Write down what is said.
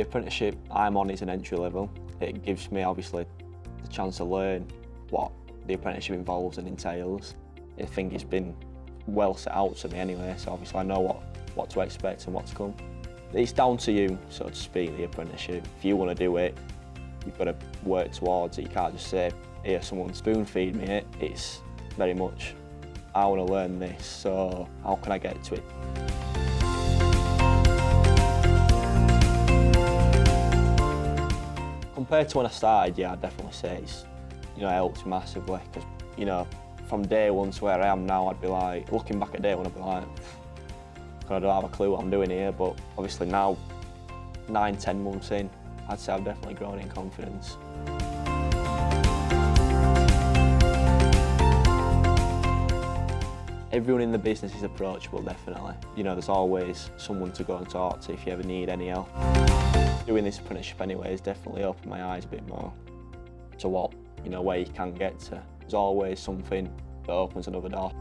apprenticeship I'm on is an entry level. It gives me obviously the chance to learn what the apprenticeship involves and entails. I think it's been well set out to me anyway, so obviously I know what, what to expect and what to come. It's down to you, so to speak, the apprenticeship. If you want to do it, you've got to work towards it. You can't just say, here, someone spoon feed me it. It's very much, I want to learn this, so how can I get to it? Compared to when I started, yeah, I'd definitely say it's, you know, helped massively because, you know, from day one to where I am now, I'd be like, looking back at day one, I'd be like, I don't have a clue what I'm doing here, but obviously now, nine, ten months in, I'd say I've definitely grown in confidence. Everyone in the business is approachable, definitely. You know, there's always someone to go and talk to if you ever need any help. Doing this apprenticeship anyway has definitely opened my eyes a bit more to what, you know, where you can get to. There's always something that opens another door.